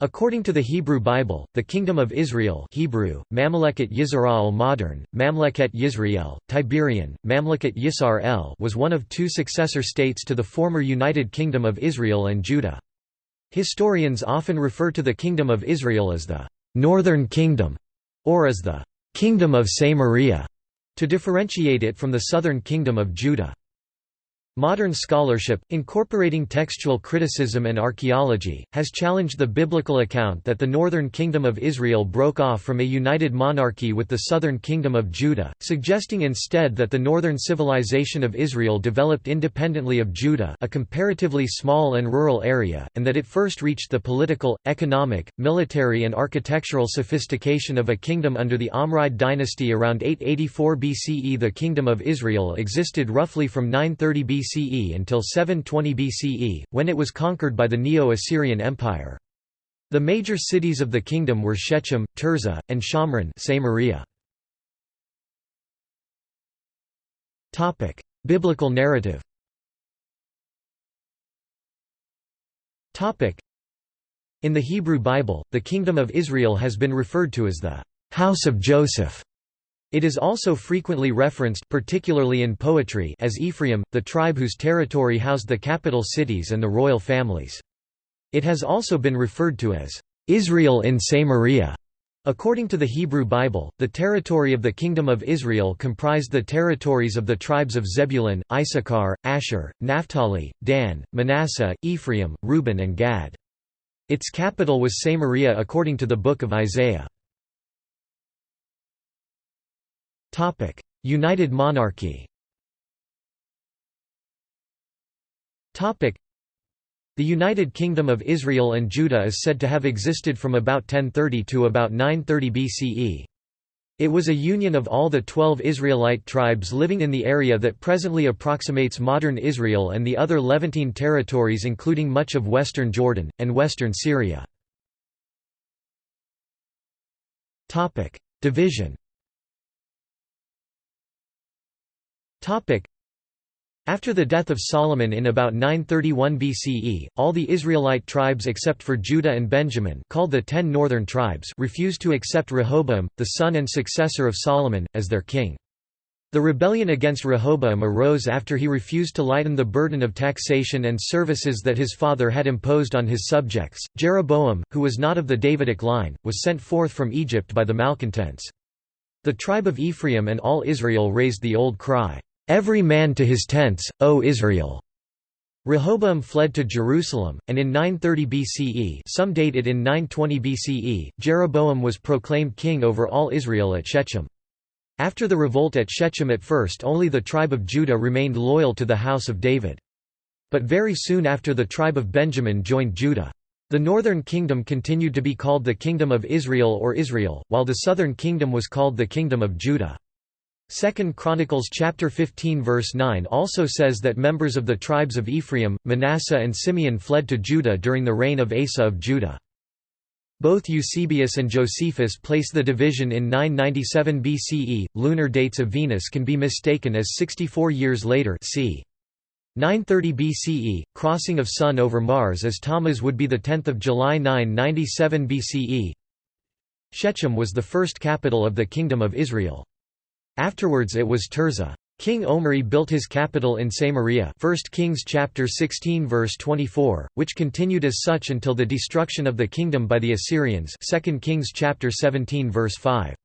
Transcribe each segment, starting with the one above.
According to the Hebrew Bible, the Kingdom of Israel Hebrew, Mamleket Yisrael modern, Mamleket Yisrael, Tiberian, Mamleket Yisrael was one of two successor states to the former United Kingdom of Israel and Judah. Historians often refer to the Kingdom of Israel as the «Northern Kingdom» or as the «Kingdom of Samaria» to differentiate it from the Southern Kingdom of Judah. Modern scholarship, incorporating textual criticism and archaeology, has challenged the biblical account that the northern kingdom of Israel broke off from a united monarchy with the southern kingdom of Judah, suggesting instead that the northern civilization of Israel developed independently of Judah a comparatively small and rural area, and that it first reached the political, economic, military and architectural sophistication of a kingdom under the Omride dynasty around 884 BCE. The Kingdom of Israel existed roughly from 930 BCE BCE until 720 BCE, when it was conquered by the Neo-Assyrian Empire. The major cities of the kingdom were Shechem, Tirzah, and Samaria. Biblical narrative In the Hebrew Bible, the Kingdom of Israel has been referred to as the «House of Joseph» It is also frequently referenced particularly in poetry as Ephraim, the tribe whose territory housed the capital cities and the royal families. It has also been referred to as Israel in Samaria. According to the Hebrew Bible, the territory of the Kingdom of Israel comprised the territories of the tribes of Zebulun, Issachar, Asher, Naphtali, Dan, Manasseh, Ephraim, Reuben and Gad. Its capital was Samaria according to the Book of Isaiah. United monarchy Topic: The United Kingdom of Israel and Judah is said to have existed from about 1030 to about 930 BCE. It was a union of all the twelve Israelite tribes living in the area that presently approximates modern Israel and the other Levantine territories including much of western Jordan, and western Syria. Division After the death of Solomon in about 931 BCE, all the Israelite tribes except for Judah and Benjamin called the Ten Northern Tribes refused to accept Rehoboam, the son and successor of Solomon, as their king. The rebellion against Rehoboam arose after he refused to lighten the burden of taxation and services that his father had imposed on his subjects. Jeroboam, who was not of the Davidic line, was sent forth from Egypt by the malcontents. The tribe of Ephraim and all Israel raised the old cry, Every man to his tents, O Israel! Rehoboam fled to Jerusalem, and in 930 BCE some date it in 920 BCE, Jeroboam was proclaimed king over all Israel at Shechem. After the revolt at Shechem at first only the tribe of Judah remained loyal to the house of David. But very soon after the tribe of Benjamin joined Judah. The northern kingdom continued to be called the Kingdom of Israel or Israel, while the southern kingdom was called the Kingdom of Judah. 2 Chronicles chapter 15 verse 9 also says that members of the tribes of Ephraim, Manasseh and Simeon fled to Judah during the reign of Asa of Judah. Both Eusebius and Josephus place the division in 997 BCE. Lunar dates of Venus can be mistaken as 64 years later c. 930 BCE, crossing of Sun over Mars as Tammuz would be 10 July 997 BCE. Shechem was the first capital of the Kingdom of Israel. Afterwards it was Tirzah. King Omri built his capital in Samaria 1 Kings chapter 16 verse 24, which continued as such until the destruction of the kingdom by the Assyrians 2 Kings chapter 17 verse 5.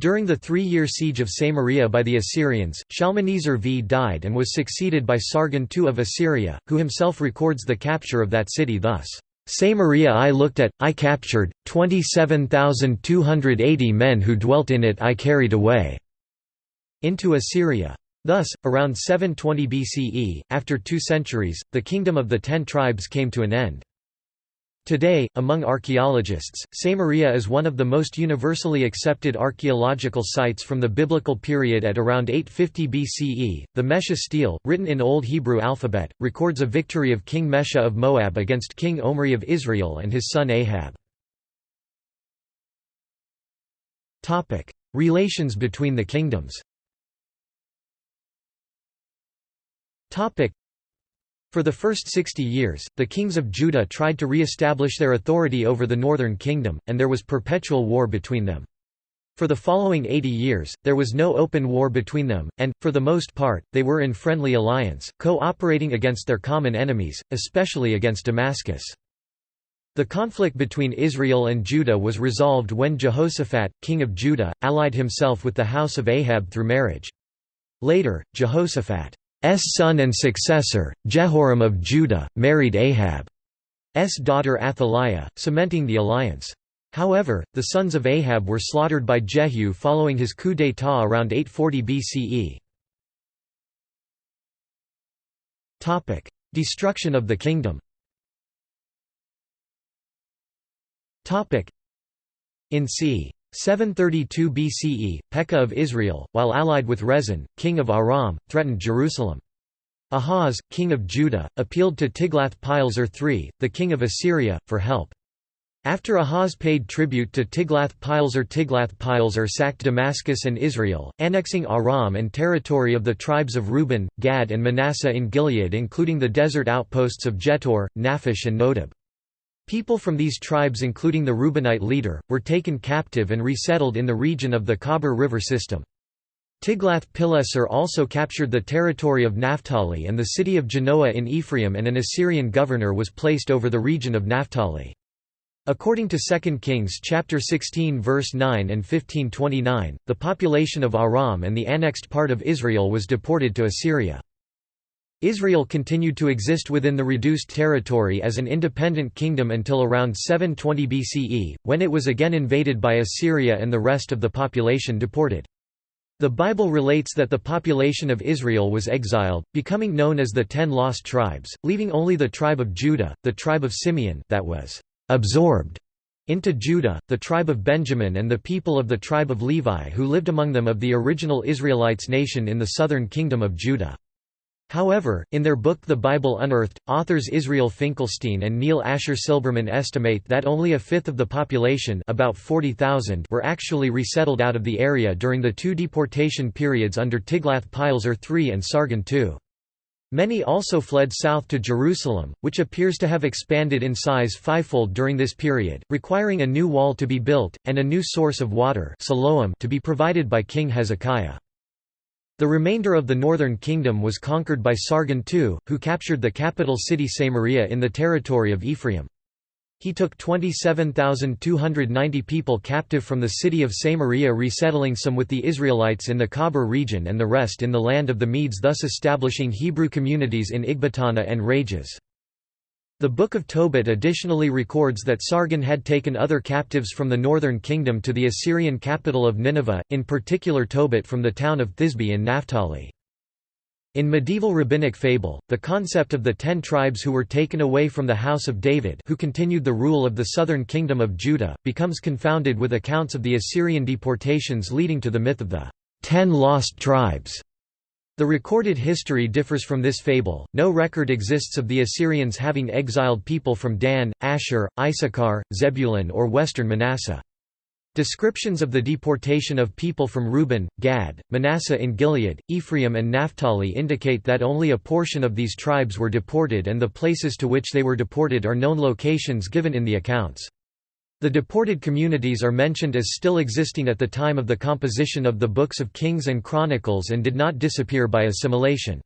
During the three-year siege of Samaria by the Assyrians, Shalmaneser V died and was succeeded by Sargon II of Assyria, who himself records the capture of that city thus, "'Samaria I looked at, I captured, 27,280 men who dwelt in it I carried away' into Assyria. Thus, around 720 BCE, after two centuries, the kingdom of the Ten Tribes came to an end. Today, among archaeologists, Samaria is one of the most universally accepted archaeological sites from the biblical period at around 850 BCE. The Mesha stele, written in Old Hebrew alphabet, records a victory of King Mesha of Moab against King Omri of Israel and his son Ahab. Relations between the kingdoms For the first sixty years, the kings of Judah tried to re-establish their authority over the northern kingdom, and there was perpetual war between them. For the following eighty years, there was no open war between them, and, for the most part, they were in friendly alliance, co-operating against their common enemies, especially against Damascus. The conflict between Israel and Judah was resolved when Jehoshaphat, king of Judah, allied himself with the house of Ahab through marriage. Later, Jehoshaphat's son and successor, Jehoram of Judah, married Ahab's daughter Athaliah, cementing the alliance. However, the sons of Ahab were slaughtered by Jehu following his coup d'état around 840 BCE. Topic: Destruction of the kingdom Topic: in c. 732 BCE, Pekah of Israel, while allied with Rezin, king of Aram, threatened Jerusalem. Ahaz, king of Judah, appealed to Tiglath-Pileser III, the king of Assyria, for help. After Ahaz paid tribute to Tiglath-Pileser Tiglath-Pileser sacked Damascus and Israel, annexing Aram and territory of the tribes of Reuben, Gad and Manasseh in Gilead including the desert outposts of Jetur, Naphish and Nodab. People from these tribes including the Reubenite leader, were taken captive and resettled in the region of the Khabur River system. Tiglath-Pileser also captured the territory of Naphtali and the city of Janoah in Ephraim and an Assyrian governor was placed over the region of Naphtali. According to 2 Kings chapter 16 verse 9 and 1529, the population of Aram and the annexed part of Israel was deported to Assyria. Israel continued to exist within the reduced territory as an independent kingdom until around 720 BCE, when it was again invaded by Assyria and the rest of the population deported. The Bible relates that the population of Israel was exiled, becoming known as the Ten Lost Tribes, leaving only the tribe of Judah, the tribe of Simeon that was absorbed into Judah, the tribe of Benjamin and the people of the tribe of Levi who lived among them of the original Israelites nation in the southern kingdom of Judah. However, in their book The Bible Unearthed, authors Israel Finkelstein and Neil Asher Silberman estimate that only a fifth of the population about 40,000 were actually resettled out of the area during the two deportation periods under Tiglath-Pileser III and Sargon II. Many also fled south to Jerusalem, which appears to have expanded in size fivefold during this period, requiring a new wall to be built, and a new source of water to be provided by King Hezekiah. The remainder of the northern kingdom was conquered by Sargon II, who captured the capital city Samaria in the territory of Ephraim. He took 27,290 people captive from the city of Samaria resettling some with the Israelites in the Khabur region and the rest in the land of the Medes thus establishing Hebrew communities in Ecbatana and Rages. The Book of Tobit additionally records that Sargon had taken other captives from the northern kingdom to the Assyrian capital of Nineveh, in particular Tobit from the town of Thisbe in Naphtali. In medieval rabbinic fable, the concept of the ten tribes who were taken away from the house of David who continued the rule of the southern kingdom of Judah, becomes confounded with accounts of the Assyrian deportations leading to the myth of the ten lost tribes. The recorded history differs from this fable, no record exists of the Assyrians having exiled people from Dan, Asher, Issachar, Zebulun or western Manasseh. Descriptions of the deportation of people from Reuben, Gad, Manasseh in Gilead, Ephraim and Naphtali indicate that only a portion of these tribes were deported and the places to which they were deported are known locations given in the accounts. The deported communities are mentioned as still existing at the time of the composition of the books of Kings and Chronicles and did not disappear by assimilation.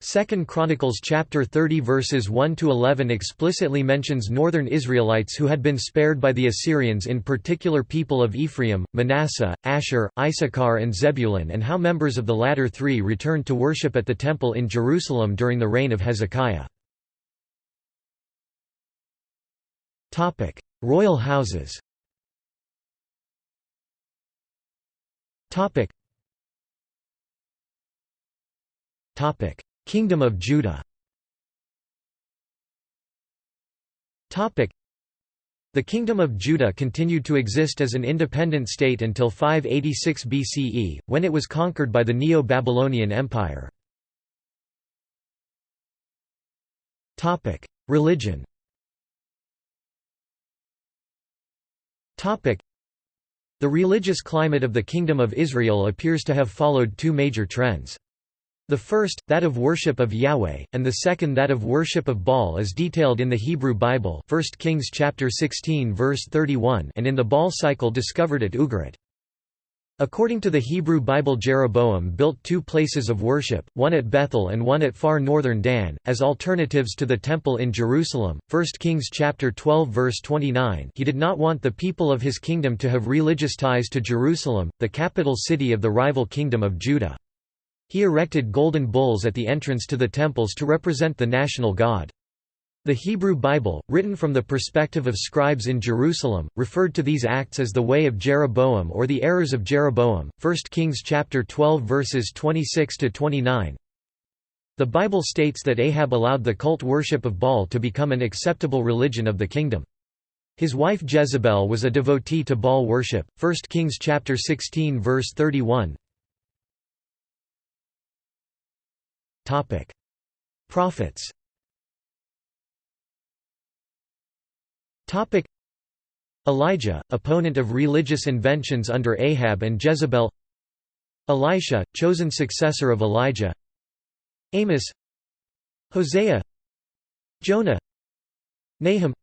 2 Chronicles chapter 30 verses 1 to 11 explicitly mentions northern Israelites who had been spared by the Assyrians in particular people of Ephraim, Manasseh, Asher, Issachar and Zebulun and how members of the latter three returned to worship at the temple in Jerusalem during the reign of Hezekiah. Topic: Royal houses. Topic. Topic. Kingdom of Judah. Topic. The Kingdom of Judah continued to exist as an independent state until 586 BCE, when it was conquered by the Neo-Babylonian Empire. Religion The religious climate of the Kingdom of Israel appears to have followed two major trends. The first, that of worship of Yahweh, and the second that of worship of Baal is detailed in the Hebrew Bible 1 Kings chapter 16 verse 31 and in the Baal cycle discovered at Ugarit. According to the Hebrew Bible Jeroboam built two places of worship, one at Bethel and one at far northern Dan, as alternatives to the temple in Jerusalem. 1 Kings chapter 12 verse 29 he did not want the people of his kingdom to have religious ties to Jerusalem, the capital city of the rival kingdom of Judah. He erected golden bulls at the entrance to the temples to represent the national god. The Hebrew Bible, written from the perspective of scribes in Jerusalem, referred to these acts as the way of Jeroboam or the errors of Jeroboam. 1 Kings chapter 12 verses 26 to 29. The Bible states that Ahab allowed the cult worship of Baal to become an acceptable religion of the kingdom. His wife Jezebel was a devotee to Baal worship. 1 Kings chapter 16 verse 31. Topic: Prophets. Topic: Elijah, opponent of religious inventions under Ahab and Jezebel. Elisha, chosen successor of Elijah. Amos. Hosea. Jonah. Nahum.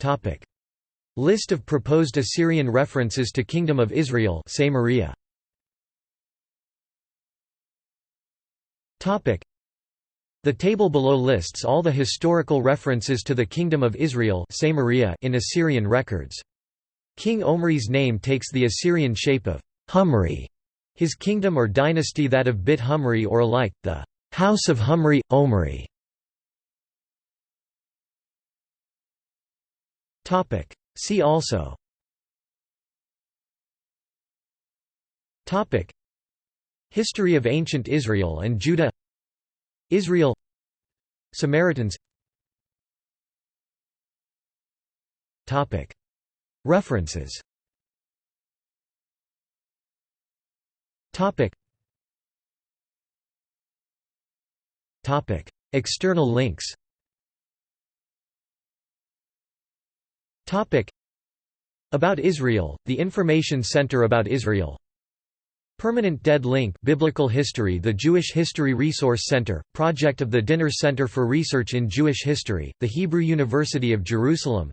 Topic: List of proposed Assyrian references to Kingdom of Israel Samaria. The table below lists all the historical references to the Kingdom of Israel in Assyrian records. King Omri's name takes the Assyrian shape of Humri, his kingdom or dynasty that of Bit Humri or alike, the House of Humri, Omri. See also History of ancient Israel and Judah Israel. Samaritans. References. External links. About Israel, the Information Center about Israel Permanent Dead Link Biblical History The Jewish History Resource Center, project of the Dinur Center for Research in Jewish History, the Hebrew University of Jerusalem.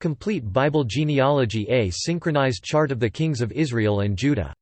Complete Bible Genealogy A synchronized chart of the kings of Israel and Judah